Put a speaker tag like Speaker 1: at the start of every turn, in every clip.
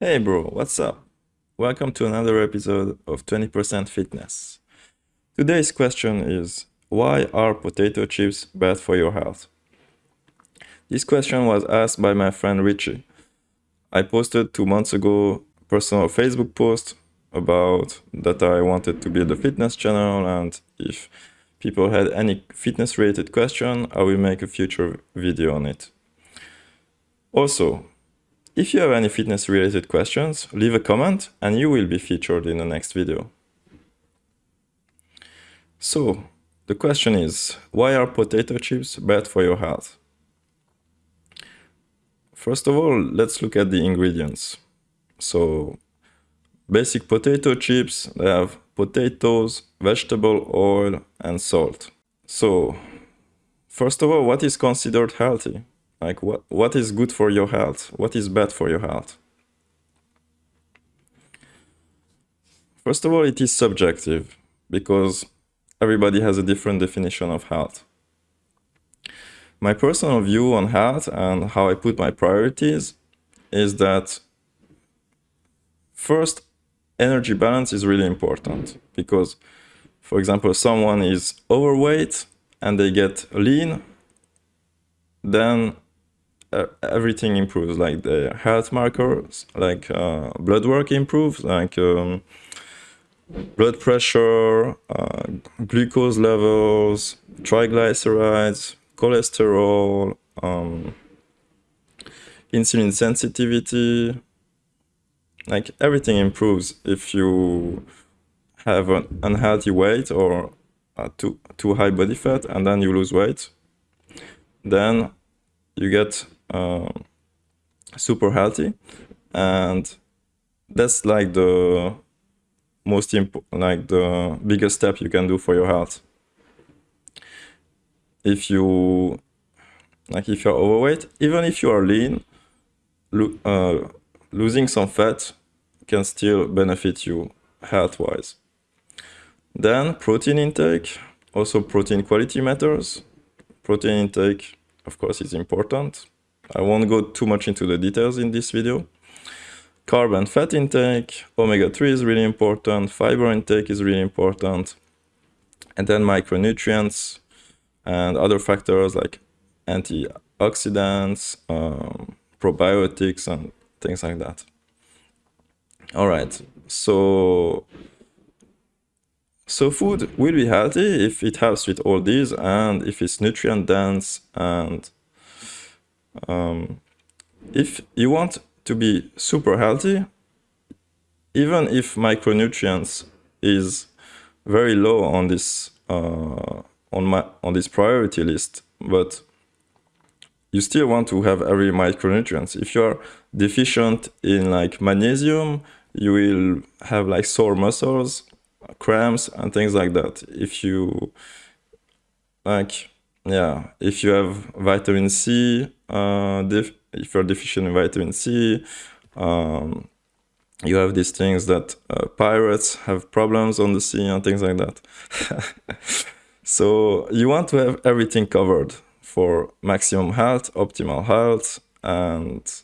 Speaker 1: Hey bro, what's up? Welcome to another episode of 20% Fitness. Today's question is Why are potato chips bad for your health? This question was asked by my friend Richie. I posted two months ago a personal Facebook post about that I wanted to build a fitness channel and if people had any fitness related question, I will make a future video on it. Also, if you have any fitness related questions, leave a comment and you will be featured in the next video. So, the question is, why are potato chips bad for your health? First of all, let's look at the ingredients. So, basic potato chips, they have potatoes, vegetable oil, and salt. So, first of all, what is considered healthy? Like what, what is good for your health? What is bad for your health? First of all, it is subjective because everybody has a different definition of health. My personal view on health and how I put my priorities is that first, energy balance is really important because, for example, someone is overweight and they get lean, then uh, everything improves like the health markers like uh, blood work improves like um, blood pressure uh, glucose levels triglycerides cholesterol um, insulin sensitivity. Like everything improves if you have an unhealthy weight or too too high body fat and then you lose weight. Then you get super healthy. And that's like the most important like the biggest step you can do for your health. If you like if you're overweight even if you are lean lo uh, losing some fat can still benefit you health wise then protein intake also protein quality matters. Protein intake of course is important I won't go too much into the details in this video. Carb and fat intake, omega-3 is really important, fiber intake is really important, and then micronutrients and other factors like antioxidants, um, probiotics, and things like that. All right, so so food will be healthy if it helps with all these and if it's nutrient dense and um, if you want to be super healthy, even if micronutrients is very low on this uh, on my on this priority list, but you still want to have every micronutrients. If you are deficient in like magnesium, you will have like sore muscles, cramps, and things like that. If you like yeah, if you have vitamin C, if you're deficient in vitamin C, um, you have these things that uh, pirates have problems on the sea and things like that. so you want to have everything covered for maximum health, optimal health, and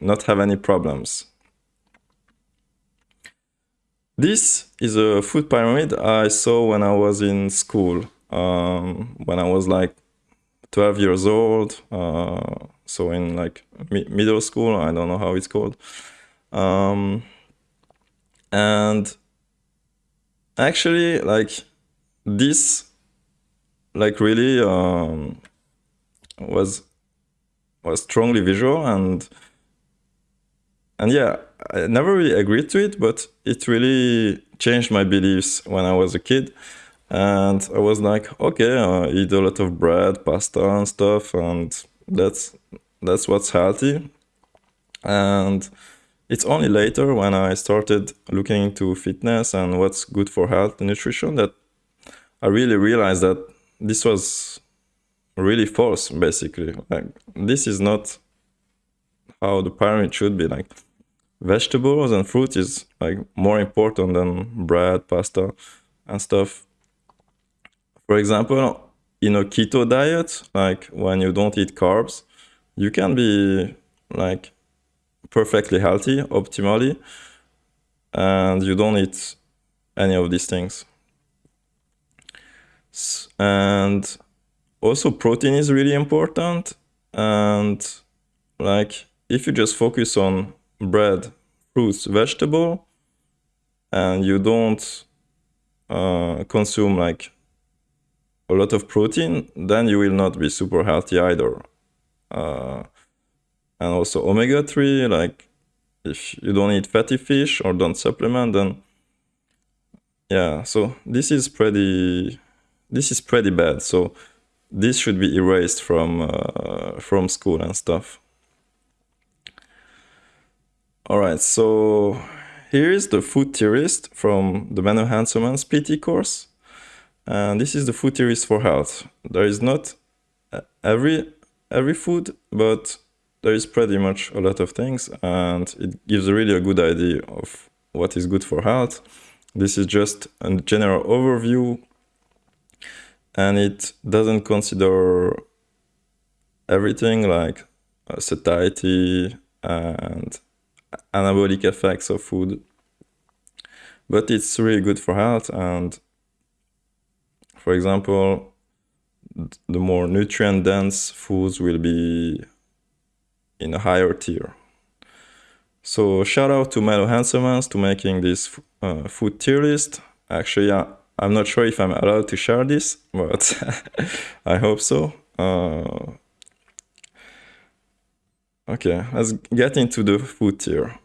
Speaker 1: not have any problems. This is a food pyramid I saw when I was in school um, when I was like 12 years old. Uh, so in like mi middle school, I don't know how it's called. Um, and actually, like this, like really um, was was strongly visual and and yeah, I never really agreed to it, but it really changed my beliefs when I was a kid and I was like, okay, I eat a lot of bread, pasta, and stuff, and that's that's what's healthy. And it's only later when I started looking into fitness and what's good for health and nutrition that I really realized that this was really false. Basically, like this is not how the pyramid should be. Like vegetables and fruit is like more important than bread, pasta, and stuff for example, in a keto diet, like when you don't eat carbs, you can be like perfectly healthy, optimally, and you don't eat any of these things. And also protein is really important. And like if you just focus on bread, fruits, vegetable, and you don't uh, consume like a lot of protein, then you will not be super healthy either. Uh, and also omega 3, like if you don't eat fatty fish or don't supplement, then yeah, so this is pretty this is pretty bad. So this should be erased from uh, from school and stuff. All right, so here is the food tier list from the Menno Henselmans PT course. And this is the food tier list for health. There is not every every food, but there is pretty much a lot of things and it gives really a good idea of what is good for health. This is just a general overview and it doesn't consider everything like uh, satiety and anabolic effects of food but it's really good for health and for example the more nutrient dense foods will be in a higher tier. So shout out to Menno Henselmans to making this uh, food tier list. Actually yeah, I'm not sure if I'm allowed to share this but I hope so. Uh, okay let's get into the food tier.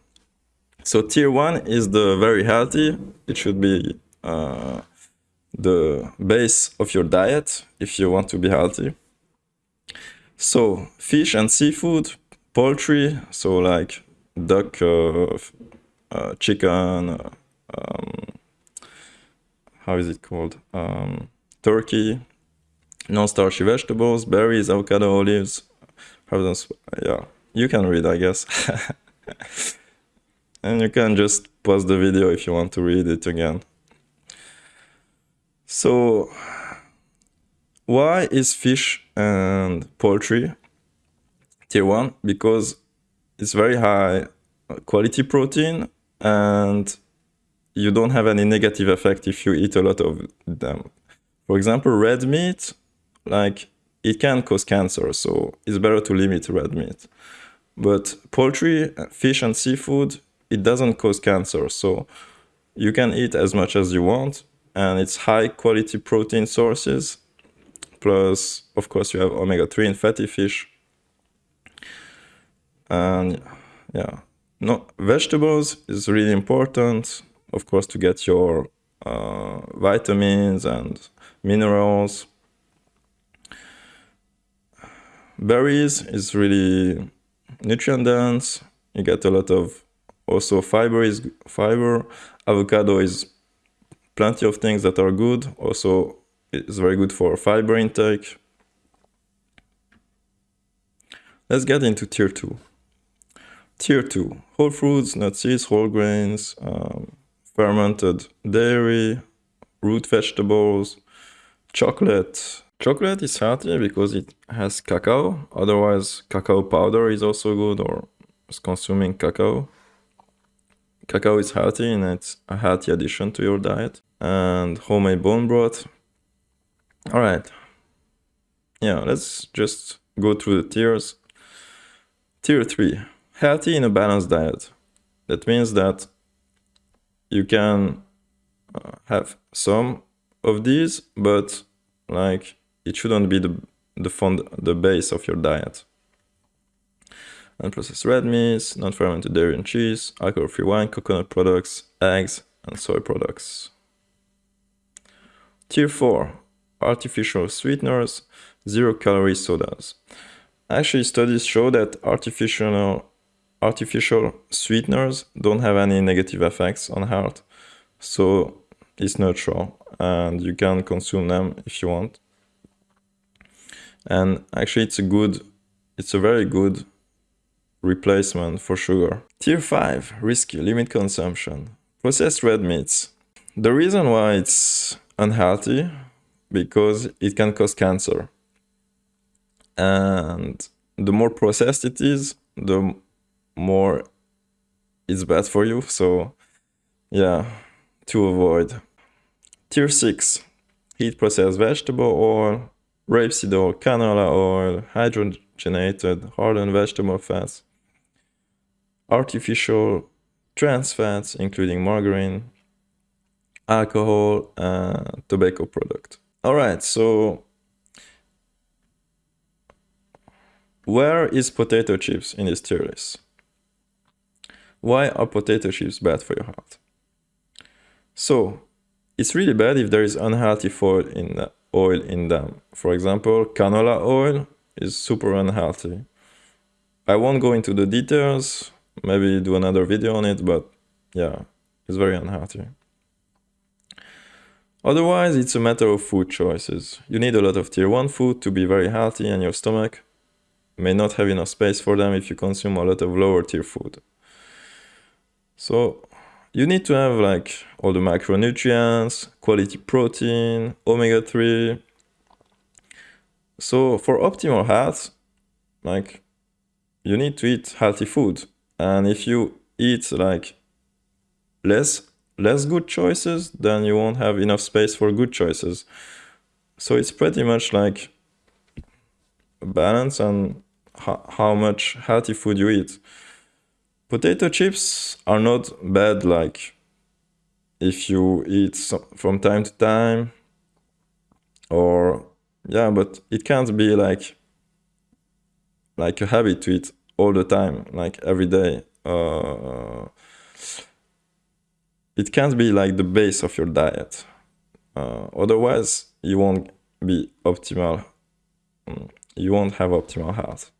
Speaker 1: So tier one is the very healthy. It should be uh, the base of your diet if you want to be healthy. So fish and seafood, poultry, so like duck, uh, uh, chicken, uh, um, how is it called? Um, turkey, non-starchy vegetables, berries, avocado, olives. Yeah, you can read, I guess. and you can just pause the video if you want to read it again. So, why is fish and poultry tier one? Because it's very high quality protein and you don't have any negative effect if you eat a lot of them. For example, red meat, like it can cause cancer, so it's better to limit red meat. But poultry, fish and seafood, it doesn't cause cancer. So you can eat as much as you want and it's high quality protein sources. Plus, of course, you have omega-3 in fatty fish. And yeah, no, vegetables is really important, of course, to get your uh, vitamins and minerals. Berries is really nutrient dense. You get a lot of also fiber is fiber avocado is plenty of things that are good. Also it's very good for fiber intake. Let's get into tier 2 tier 2 whole fruits nuts seeds whole grains um, fermented dairy root vegetables chocolate. Chocolate is healthy because it has cacao. Otherwise cacao powder is also good or consuming cacao Cacao is healthy and it's a healthy addition to your diet. And homemade bone broth. All right. Yeah, let's just go through the tiers. Tier 3 Healthy in a balanced diet. That means that you can uh, have some of these, but like it shouldn't be the the fund the base of your diet unprocessed red meats, non-fermented dairy and cheese, alcohol-free wine, coconut products, eggs, and soy products. Tier 4. Artificial sweeteners, zero-calorie sodas. Actually, studies show that artificial, artificial sweeteners don't have any negative effects on health. So it's neutral and you can consume them if you want. And actually it's a good, it's a very good replacement for sugar. Tier 5, risky, limit consumption. Processed red meats. The reason why it's unhealthy, because it can cause cancer. And the more processed it is, the more it's bad for you. So yeah, to avoid. Tier 6, heat processed vegetable oil, rapeseed oil, canola oil, hydrogenated hardened vegetable fats, artificial trans fats, including margarine, alcohol, and tobacco product. All right, so where is potato chips in this tier list? Why are potato chips bad for your health? So, it's really bad if there is unhealthy oil in, the oil in them. For example, canola oil is super unhealthy. I won't go into the details, maybe do another video on it, but yeah, it's very unhealthy. Otherwise, it's a matter of food choices. You need a lot of tier 1 food to be very healthy and your stomach may not have enough space for them if you consume a lot of lower tier food. So you need to have like all the macronutrients, quality protein, omega-3. So for optimal health, like you need to eat healthy food. And if you eat like less less good choices, then you won't have enough space for good choices. So it's pretty much like balance and how much healthy food you eat. Potato chips are not bad like if you eat from time to time or yeah, but it can't be like like a habit to eat all the time, like every day. Uh, it can't be like the base of your diet. Uh, otherwise, you won't be optimal. Mm, you won't have optimal health.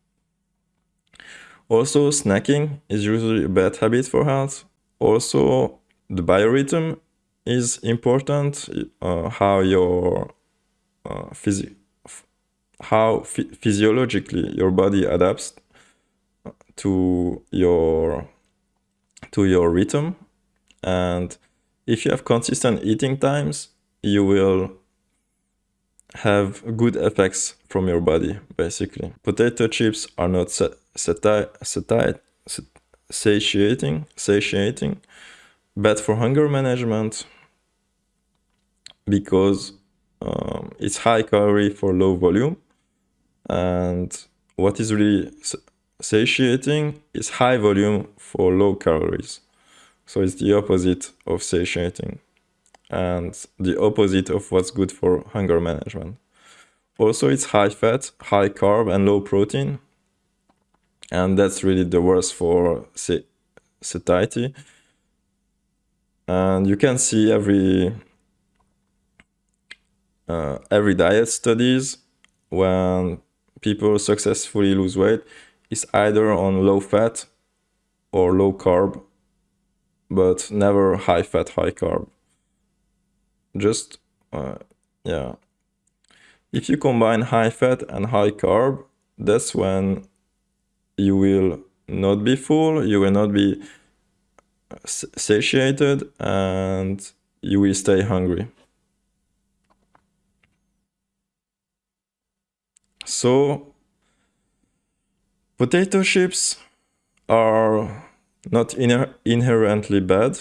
Speaker 1: Also, snacking is usually a bad habit for health. Also, the biorhythm is important. Uh, how your uh, phys how physiologically your body adapts to your to your rhythm. And if you have consistent eating times you will have good effects from your body basically. Potato chips are not sati sati satiating satiating. Bad for hunger management because um, it's high calorie for low volume. And what is really satiating is high volume for low calories. So it's the opposite of satiating and the opposite of what's good for hunger management. Also, it's high fat, high carb, and low protein. And that's really the worst for satiety. And you can see every uh, every diet studies when people successfully lose weight is either on low fat or low carb, but never high fat, high carb. Just, uh, yeah. If you combine high fat and high carb, that's when you will not be full, you will not be satiated, and you will stay hungry. So Potato chips are not inherently bad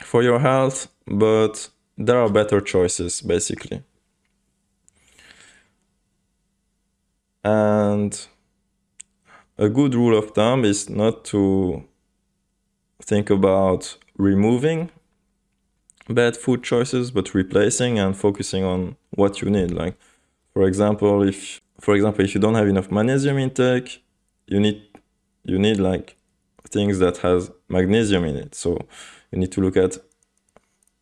Speaker 1: for your health, but there are better choices basically. And a good rule of thumb is not to think about removing bad food choices, but replacing and focusing on what you need. Like, for example, if for example, if you don't have enough magnesium intake, you need you need like things that has magnesium in it. So you need to look at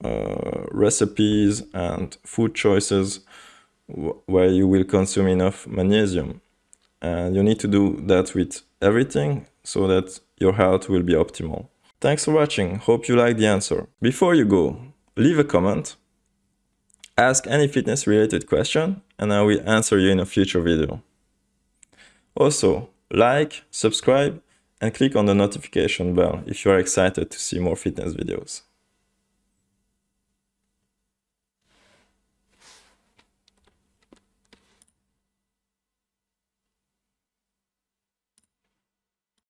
Speaker 1: uh, recipes and food choices where you will consume enough magnesium. And you need to do that with everything so that your health will be optimal. Thanks for watching. Hope you like the answer. Before you go, leave a comment Ask any fitness related question and I will answer you in a future video. Also, like, subscribe and click on the notification bell if you are excited to see more fitness videos.